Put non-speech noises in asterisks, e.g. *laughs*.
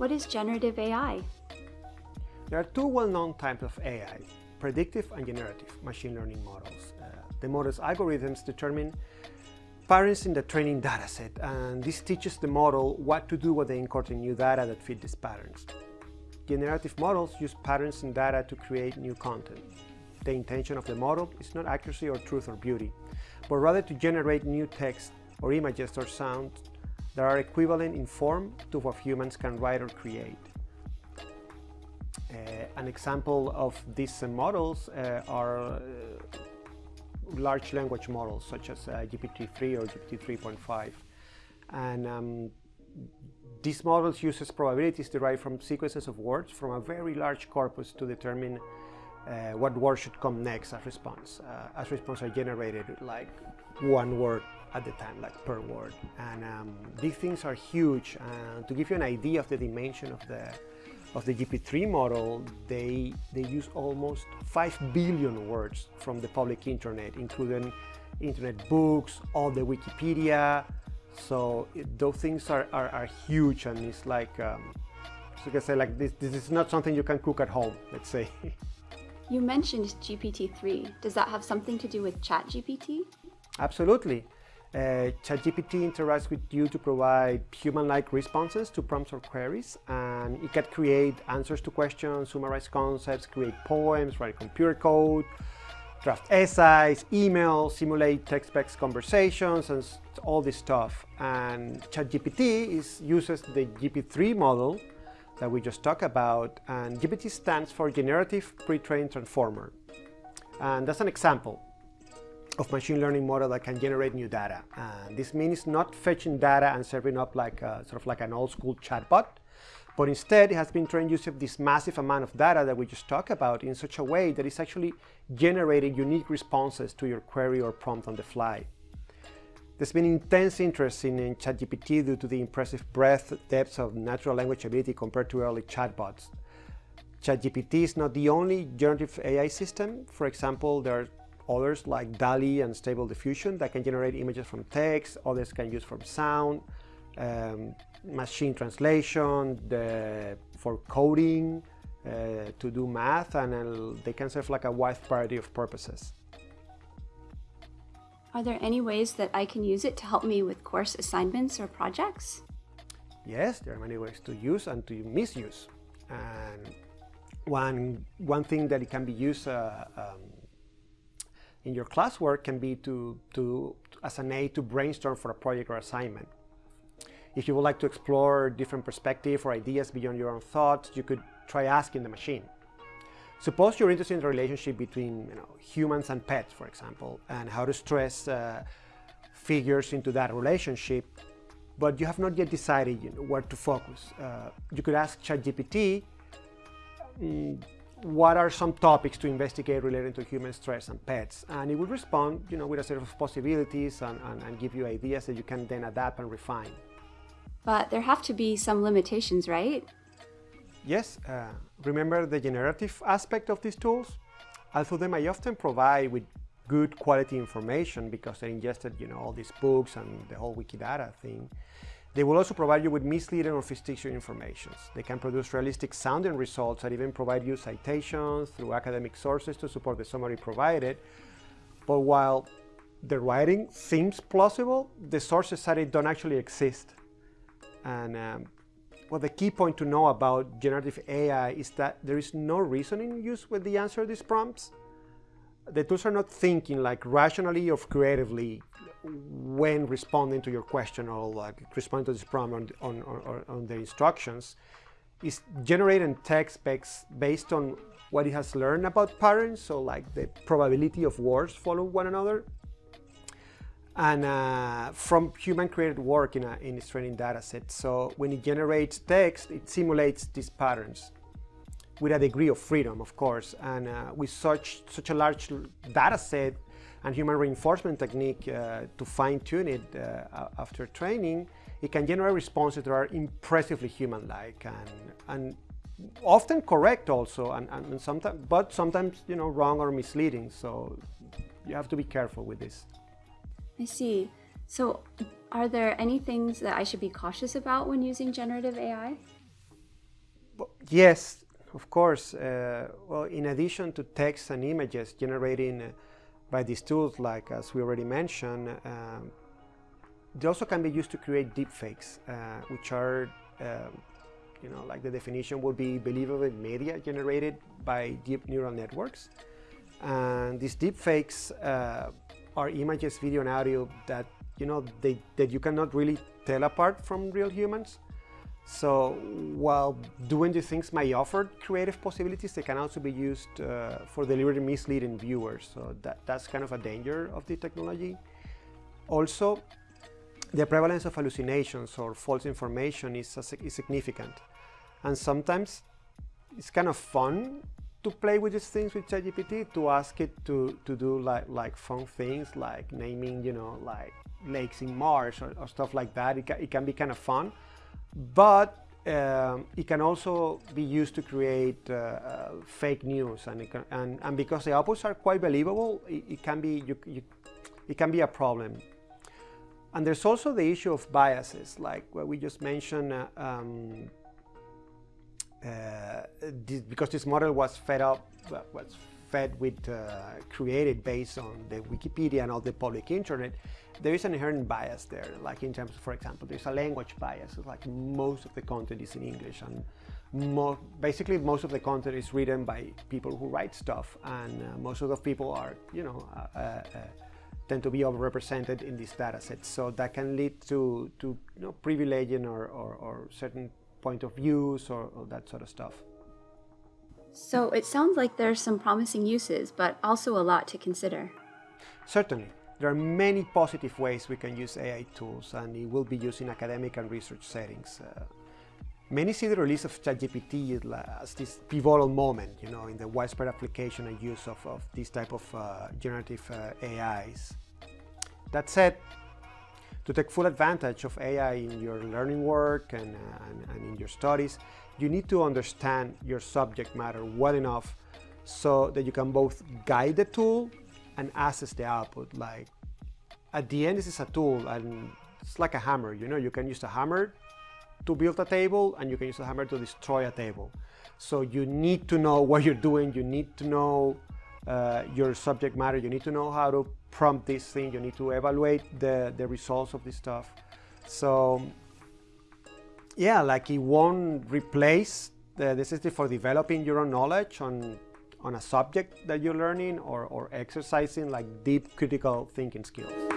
What is generative AI? There are two well-known types of AI, predictive and generative machine learning models. Uh, the model's algorithms determine patterns in the training dataset, and this teaches the model what to do when they encounter new data that fit these patterns. Generative models use patterns in data to create new content. The intention of the model is not accuracy or truth or beauty, but rather to generate new text or images or sounds that are equivalent in form to what humans can write or create. Uh, an example of these models uh, are uh, large language models such as uh, GPT-3 or GPT-3.5. And um, these models uses probabilities derived from sequences of words from a very large corpus to determine uh, what word should come next as response. Uh, as response are generated like one word at the time, like per word. And um, these things are huge. And to give you an idea of the dimension of the of the GPT-3 model, they, they use almost 5 billion words from the public internet, including internet books, all the Wikipedia. So it, those things are, are, are, huge and it's like, um, so you can say like this, this is not something you can cook at home, let's say. *laughs* You mentioned GPT-3. Does that have something to do with ChatGPT? Absolutely. Uh, ChatGPT interacts with you to provide human-like responses to prompts or queries, and it can create answers to questions, summarize concepts, create poems, write computer code, draft essays, emails, simulate text-based conversations, and all this stuff. And ChatGPT is, uses the GPT-3 model that we just talked about, and GPT stands for Generative Pre-trained Transformer. And that's an example of machine learning model that can generate new data. And this means not fetching data and serving up like a, sort of like an old school chatbot, but instead it has been trained using this massive amount of data that we just talked about in such a way that it's actually generating unique responses to your query or prompt on the fly. There's been intense interest in, in ChatGPT due to the impressive breadth, depth of natural language ability compared to early chatbots. ChatGPT is not the only generative AI system. For example, there are others like DALL-E and Stable Diffusion that can generate images from text, others can use from sound, um, machine translation, the, for coding, uh, to do math, and uh, they can serve like a wide variety of purposes. Are there any ways that I can use it to help me with course assignments or projects? Yes, there are many ways to use and to misuse. And one, one thing that it can be used uh, um, in your classwork can be to, to, as an aid to brainstorm for a project or assignment. If you would like to explore different perspectives or ideas beyond your own thoughts, you could try asking the machine. Suppose you're interested in the relationship between you know, humans and pets, for example, and how to stress uh, figures into that relationship, but you have not yet decided you know, where to focus. Uh, you could ask ChatGPT, mm, what are some topics to investigate related to human stress and pets? And it will respond you know, with a set of possibilities and, and, and give you ideas that you can then adapt and refine. But there have to be some limitations, right? Yes, uh, remember the generative aspect of these tools? Although they may often provide with good quality information because they ingested you know, all these books and the whole Wikidata thing, they will also provide you with misleading or fictitious information. They can produce realistic sounding results and even provide you citations through academic sources to support the summary provided. But while the writing seems plausible, the sources cited don't actually exist. And um, well, the key point to know about generative AI is that there is no reasoning used with the answer these prompts. The tools are not thinking like rationally or creatively when responding to your question or like responding to this prompt on, on, on, the instructions is generating text based on what it has learned about patterns, so like the probability of words follow one another, and uh, from human-created work in, a, in its training data set. So when it generates text, it simulates these patterns with a degree of freedom, of course, and uh, with such, such a large data set, and human reinforcement technique uh, to fine-tune it uh, after training, it can generate responses that are impressively human-like and, and often correct also, and, and sometimes, but sometimes you know wrong or misleading. So you have to be careful with this. I see. So are there any things that I should be cautious about when using generative AI? yes, of course. Uh, well, in addition to text and images generating uh, by these tools, like as we already mentioned, um, they also can be used to create deepfakes, uh, which are, um, you know, like the definition would be believable media generated by deep neural networks. And these deepfakes uh, are images, video, and audio that you know they, that you cannot really tell apart from real humans. So while doing these things may offer creative possibilities, they can also be used uh, for deliberately misleading viewers. So that, that's kind of a danger of the technology. Also, the prevalence of hallucinations or false information is, is significant. And sometimes it's kind of fun to play with these things with ChatGPT, to ask it to, to do like, like fun things like naming, you know, like lakes in Mars or, or stuff like that. It, ca it can be kind of fun but um, it can also be used to create uh, uh, fake news and, can, and, and because the outputs are quite believable it, it can be you, you, it can be a problem. And there's also the issue of biases like what we just mentioned uh, um, uh, this, because this model was fed up was fed with uh, created based on the Wikipedia and all the public internet there is an inherent bias there, like in terms, of, for example, there's a language bias. It's like most of the content is in English, and mo basically most of the content is written by people who write stuff, and uh, most of the people are, you know, uh, uh, uh tend to be overrepresented in these data sets. So that can lead to, to you know, privileging or, or, or certain point of views or, or that sort of stuff. So it sounds like there's some promising uses, but also a lot to consider. Certainly. There are many positive ways we can use AI tools and it will be used in academic and research settings. Uh, many see the release of ChatGPT as this pivotal moment, you know, in the widespread application and use of, of these type of uh, generative uh, AIs. That said, to take full advantage of AI in your learning work and, and, and in your studies, you need to understand your subject matter well enough so that you can both guide the tool and access the output. Like at the end, this is a tool and it's like a hammer, you know, you can use a hammer to build a table and you can use a hammer to destroy a table. So you need to know what you're doing, you need to know uh, your subject matter, you need to know how to prompt this thing, you need to evaluate the, the results of this stuff. So yeah, like it won't replace the necessity for developing your own knowledge on on a subject that you're learning or, or exercising like deep critical thinking skills.